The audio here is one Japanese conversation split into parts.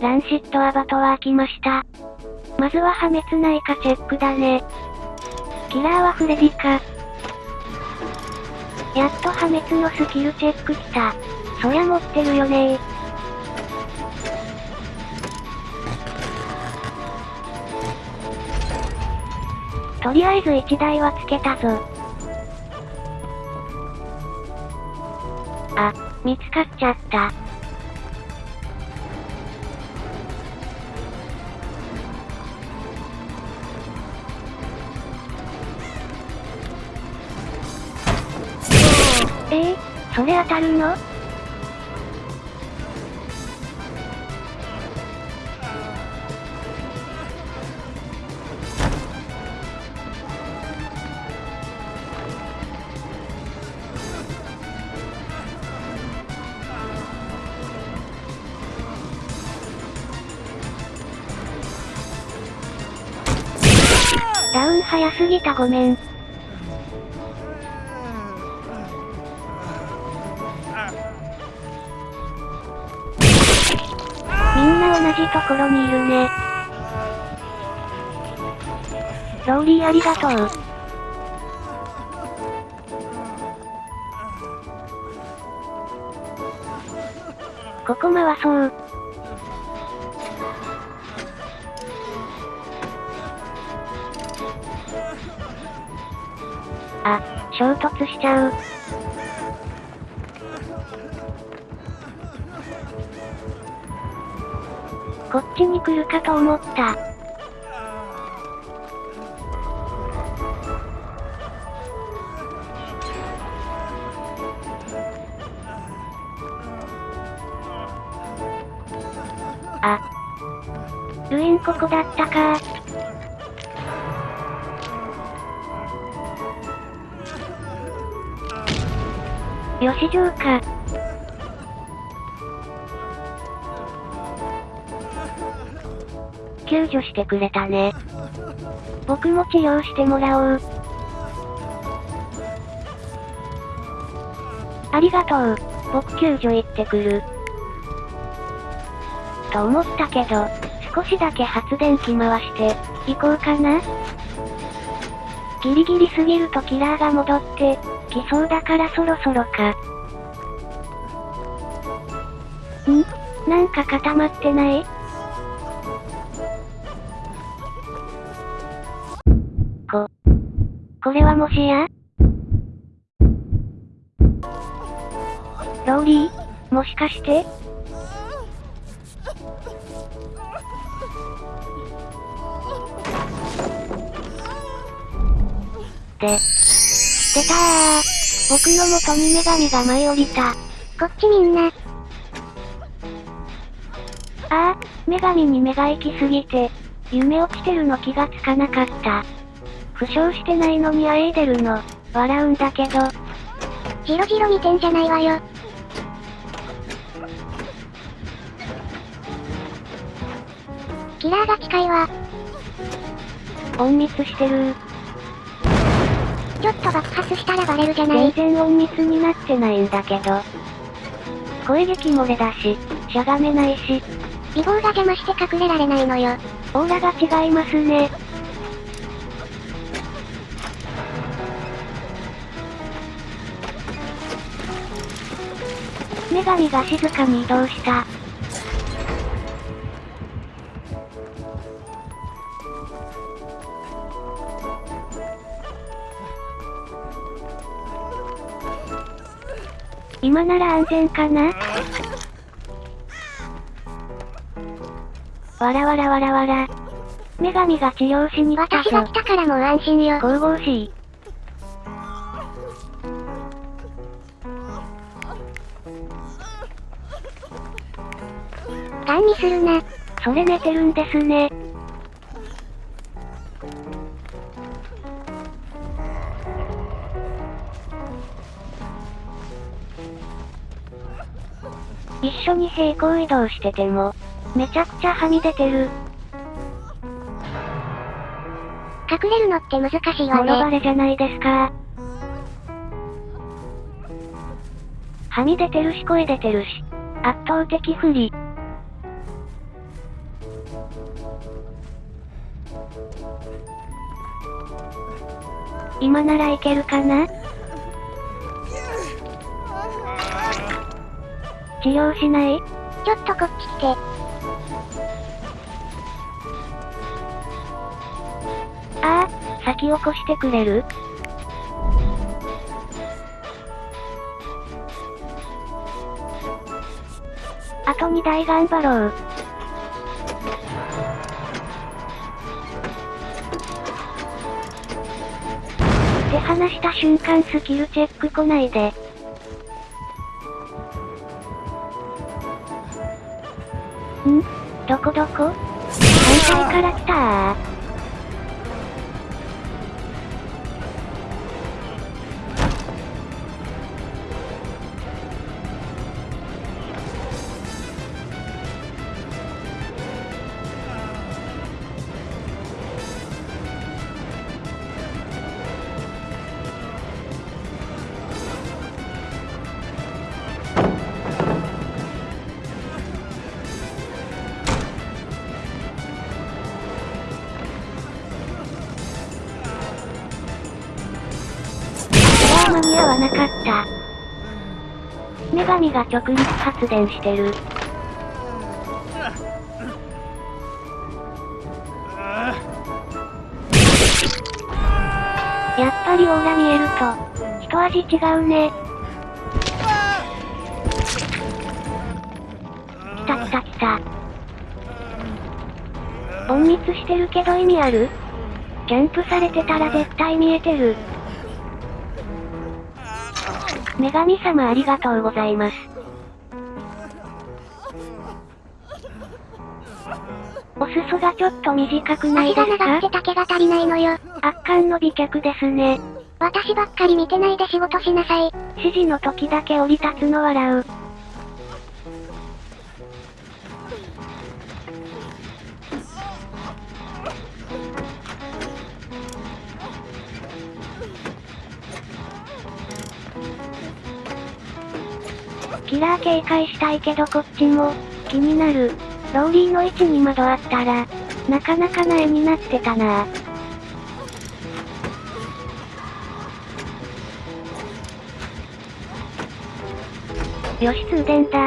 ランシットアバトワー来ました。まずは破滅ないかチェックだね。キラーはフレディか。やっと破滅のスキルチェック来た。そりゃ持ってるよねとりあえず1台はつけたぞ。あ、見つかっちゃった。それ当たるの？ダウン早すぎたごめん。じところにいるね。ローリーありがとう。ここ回そう。あ、衝突しちゃう。ちに来るかと思った。あ。ルインここだったかよし城か。救助してくれたね。僕も治療してもらおう。ありがとう。僕救助行ってくる。と思ったけど、少しだけ発電機回して、行こうかなギリギリすぎるとキラーが戻って、来そうだからそろそろか。ん？なんか固まってない？これはもしや？ローリーもしかして？で、出たー。僕の元に女神が舞い降りた。こっちみんな。ああ、女神に目が行きすぎて、夢落ちてるの気がつかなかった。負傷してないのにあえいでるの、笑うんだけど、ジロジロ見てんじゃないわよ。キラーが近いわ。隠密してるちょっと爆発したらバレるじゃない全。然隠密になってないんだけど。声撃漏れだし、しゃがめないし、美貌が邪魔して隠れられないのよ。オーラが違いますね。女神が静かに移動した。今なら安全かな？わらわらわらわら。女神が治療しに来たぞ私が来。たからもう安心よ。神々しい。するな。それ寝てるんですね。一緒に平行移動してても、めちゃくちゃはみ出てる。隠れるのって難しいわもろバね。レじゃないですか。はみ出てるし声出てるし、圧倒的不利。今ならいけるかな？治療しない？ちょっとこっち来て。ああ、先起こしてくれる？あと2台頑張ろう。手離した瞬間スキルチェック来ないで。ん？どこどこ？反対から来たー。なかった。女神が直立発電してる。やっぱりオーラ見えると、一味違うね。来た来た来た。隠密してるけど意味ある？キャンプされてたら絶対見えてる。女神様ありがとうございます。お裾がちょっと短くない足ですか？が長くて丈が足りないのよ。圧巻の美脚ですね。私ばっかり見てないで仕事しなさい。指示の時だけ降り立つの笑う。キラー警戒したいけどこっちも、気になる。ローリーの位置に窓あったら、なかなかな絵になってたなよし通電だ。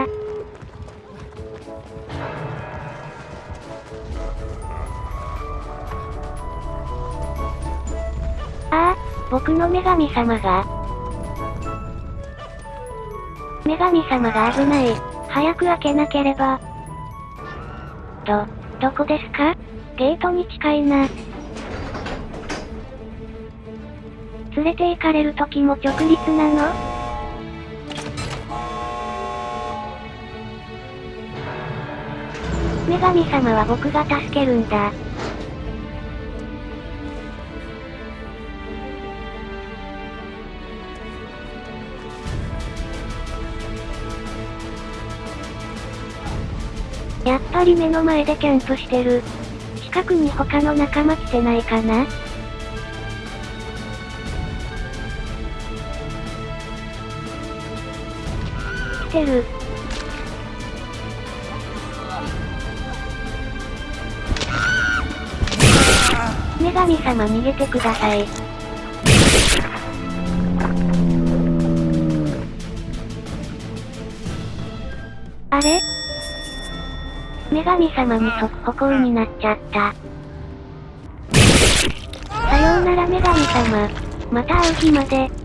ああ、僕の女神様が。女神様が危ない。早く開けなければ。ど、どこですか？ゲートに近いな。連れて行かれる時も直立なの？女神様は僕が助けるんだ。やっぱり目の前でキャンプしてる。近くに他の仲間来てないかな？来てる。女神様逃げてください。女神様に即歩行になっちゃった。さようなら女神様。また会う日まで。